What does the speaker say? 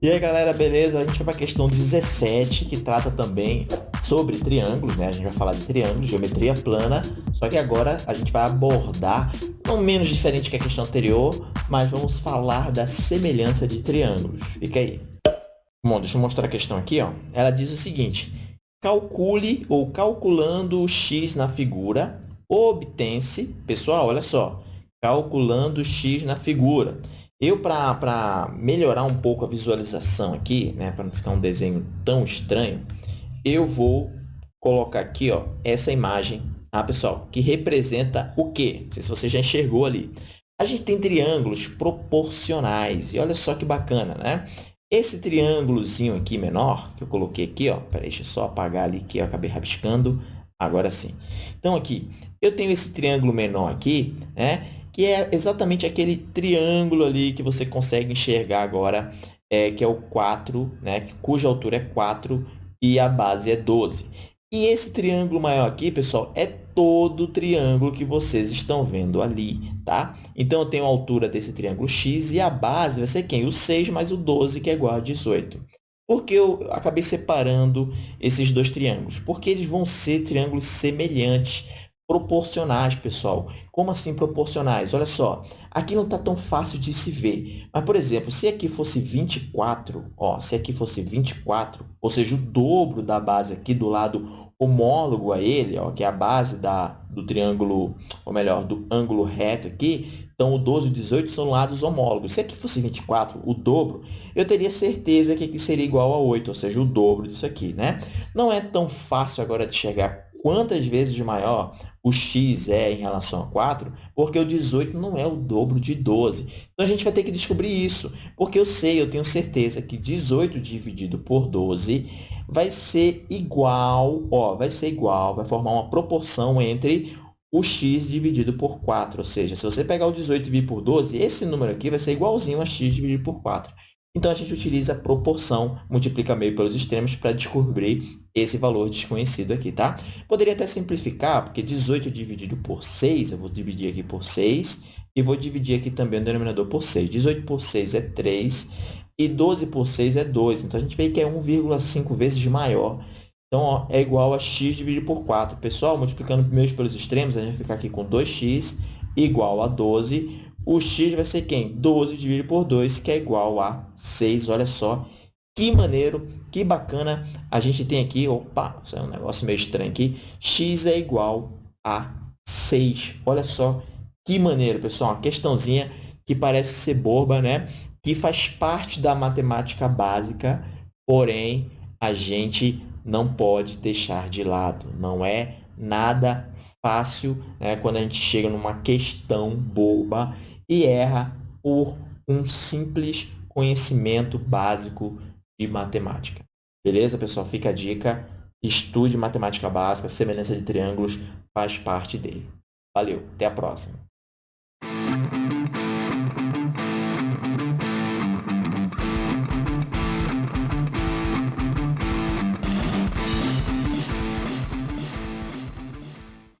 E aí, galera, beleza? A gente vai para a questão 17, que trata também sobre triângulos, né? A gente vai falar de triângulos, geometria plana, só que agora a gente vai abordar, não menos diferente que a questão anterior, mas vamos falar da semelhança de triângulos. Fica aí. Bom, deixa eu mostrar a questão aqui, ó. Ela diz o seguinte, calcule ou calculando o x na figura, obtém-se, pessoal, olha só, calculando o x na figura, eu, para melhorar um pouco a visualização aqui, né, para não ficar um desenho tão estranho, eu vou colocar aqui ó, essa imagem, tá, pessoal? Que representa o quê? Não sei se você já enxergou ali. A gente tem triângulos proporcionais. E olha só que bacana, né? Esse triângulozinho aqui menor, que eu coloquei aqui, ó, peraí, deixa eu só apagar ali que eu acabei rabiscando. Agora sim. Então, aqui, eu tenho esse triângulo menor aqui, né? Que é exatamente aquele triângulo ali que você consegue enxergar agora, é, que é o 4, né, cuja altura é 4 e a base é 12. E esse triângulo maior aqui, pessoal, é todo o triângulo que vocês estão vendo ali, tá? Então, eu tenho a altura desse triângulo x e a base vai ser quem? O 6 mais o 12, que é igual a 18. Por que eu acabei separando esses dois triângulos? Porque eles vão ser triângulos semelhantes proporcionais, pessoal. Como assim proporcionais? Olha só, aqui não está tão fácil de se ver. Mas, por exemplo, se aqui fosse 24, ó, se aqui fosse 24, ou seja, o dobro da base aqui do lado homólogo a ele, ó, que é a base da, do triângulo, ou melhor, do ângulo reto aqui, então o 12 e o 18 são lados homólogos. Se aqui fosse 24, o dobro, eu teria certeza que aqui seria igual a 8, ou seja, o dobro disso aqui, né? Não é tão fácil agora de chegar quantas vezes maior o x é em relação a 4, porque o 18 não é o dobro de 12. Então, a gente vai ter que descobrir isso, porque eu sei, eu tenho certeza que 18 dividido por 12 vai ser igual, ó, vai ser igual, vai formar uma proporção entre o x dividido por 4. Ou seja, se você pegar o 18 e dividir por 12, esse número aqui vai ser igualzinho a x dividido por 4. Então, a gente utiliza a proporção, multiplica meio pelos extremos para descobrir esse valor desconhecido aqui, tá? Poderia até simplificar, porque 18 dividido por 6, eu vou dividir aqui por 6, e vou dividir aqui também o denominador por 6. 18 por 6 é 3, e 12 por 6 é 2. Então, a gente vê que é 1,5 vezes maior. Então, ó, é igual a x dividido por 4. Pessoal, multiplicando meios pelos extremos, a gente vai ficar aqui com 2x igual a 12 o x vai ser quem? 12 dividido por 2, que é igual a 6. Olha só que maneiro, que bacana. A gente tem aqui, opa, isso é um negócio meio estranho aqui. x é igual a 6. Olha só que maneiro, pessoal. Uma questãozinha que parece ser boba, né? Que faz parte da matemática básica, porém, a gente não pode deixar de lado. Não é nada fácil né? quando a gente chega numa questão boba e erra por um simples conhecimento básico de matemática. Beleza, pessoal? Fica a dica. Estude matemática básica, semelhança de triângulos faz parte dele. Valeu, até a próxima.